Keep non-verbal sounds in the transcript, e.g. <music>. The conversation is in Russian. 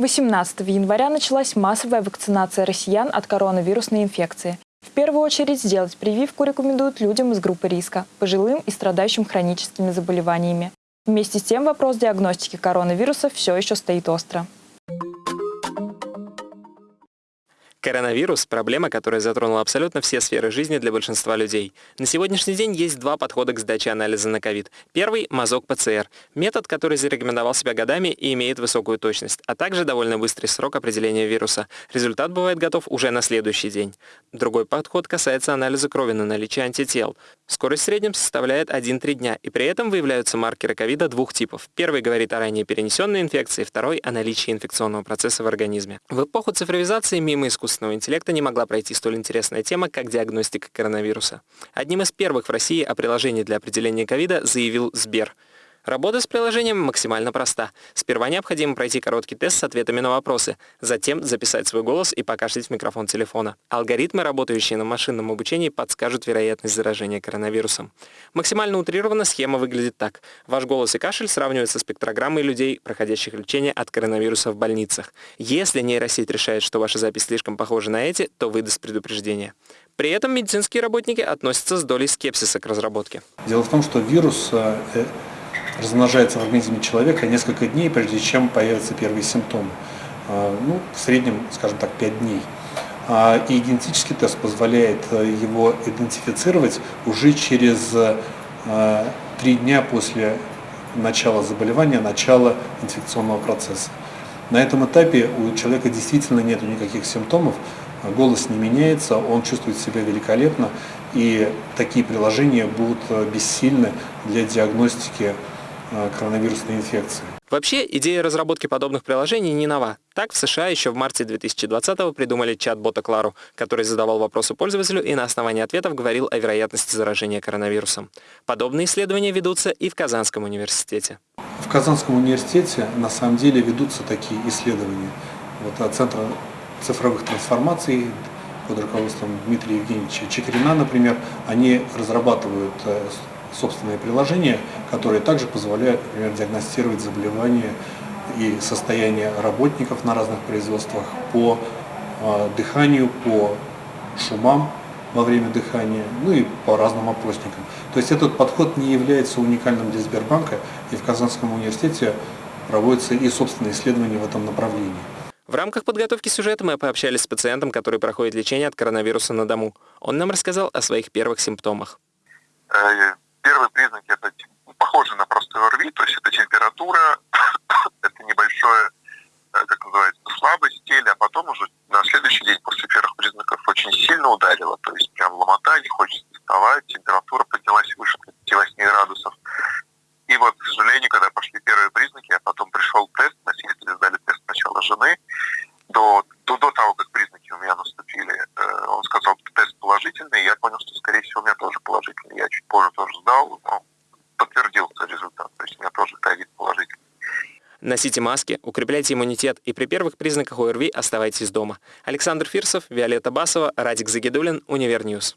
18 января началась массовая вакцинация россиян от коронавирусной инфекции. В первую очередь сделать прививку рекомендуют людям из группы риска, пожилым и страдающим хроническими заболеваниями. Вместе с тем вопрос диагностики коронавируса все еще стоит остро. Коронавирус – проблема, которая затронула абсолютно все сферы жизни для большинства людей. На сегодняшний день есть два подхода к сдаче анализа на ковид. Первый – мазок ПЦР. Метод, который зарекомендовал себя годами и имеет высокую точность, а также довольно быстрый срок определения вируса. Результат бывает готов уже на следующий день. Другой подход касается анализа крови на наличие антител. Скорость в среднем составляет 1-3 дня, и при этом выявляются маркеры ковида двух типов. Первый говорит о ранее перенесенной инфекции, второй – о наличии инфекционного процесса в организме. В эпоху цифровизации мимо искусства искусственного интеллекта не могла пройти столь интересная тема, как диагностика коронавируса. Одним из первых в России о приложении для определения ковида заявил Сбер – Работа с приложением максимально проста. Сперва необходимо пройти короткий тест с ответами на вопросы, затем записать свой голос и покашлять в микрофон телефона. Алгоритмы, работающие на машинном обучении, подскажут вероятность заражения коронавирусом. Максимально утрированно схема выглядит так. Ваш голос и кашель сравниваются с спектрограммой людей, проходящих лечение от коронавируса в больницах. Если нейросеть решает, что ваша запись слишком похожа на эти, то выдаст предупреждение. При этом медицинские работники относятся с долей скепсиса к разработке. Дело в том, что вирус э, размножается в организме человека несколько дней, прежде чем появятся первые симптомы. А, ну, в среднем, скажем так, 5 дней. А, и генетический тест позволяет э, его идентифицировать уже через 3 э, дня после начала заболевания, начала инфекционного процесса. На этом этапе у человека действительно нет никаких симптомов, голос не меняется, он чувствует себя великолепно, и такие приложения будут э, бессильны для диагностики коронавирусной инфекции. Вообще, идея разработки подобных приложений не нова. Так, в США еще в марте 2020-го придумали чат-бота Клару, который задавал вопросы пользователю и на основании ответов говорил о вероятности заражения коронавирусом. Подобные исследования ведутся и в Казанском университете. В Казанском университете на самом деле ведутся такие исследования. Вот от Центра цифровых трансформаций под руководством Дмитрия Евгеньевича Чекрина, например, они разрабатывают э, собственные приложения, которые также позволяют, например, диагностировать заболевания и состояние работников на разных производствах по э, дыханию, по шумам во время дыхания, ну и по разным опросникам. То есть этот подход не является уникальным для Сбербанка, и в Казанском университете проводятся и собственные исследования в этом направлении. В рамках подготовки сюжета мы пообщались с пациентом, который проходит лечение от коронавируса на дому. Он нам рассказал о своих первых симптомах. Первые признаки это похоже на простой ОРВИ, то есть это температура, <coughs> это небольшое, э, как называется, слабость в теле, а потом уже на следующий день после первых признаков очень сильно ударило, то есть прям ломота, не хочется вставать, температура поднялась выше 38 градусов. И вот, к сожалению, когда пошли первые признаки, а потом пришел тест, носители сдали тест сначала жены, до, до, до того, как признаки у меня наступили, э, он сказал, что тест положительный, я понял, что, скорее всего, у меня тоже положительный. Я чуть позже тоже сдал, но подтвердился результат, то есть у меня тоже ковид положительный. Носите маски, укрепляйте иммунитет и при первых признаках ОРВИ оставайтесь дома. Александр Фирсов, Виолетта Басова, Радик Загидулин, Univer News.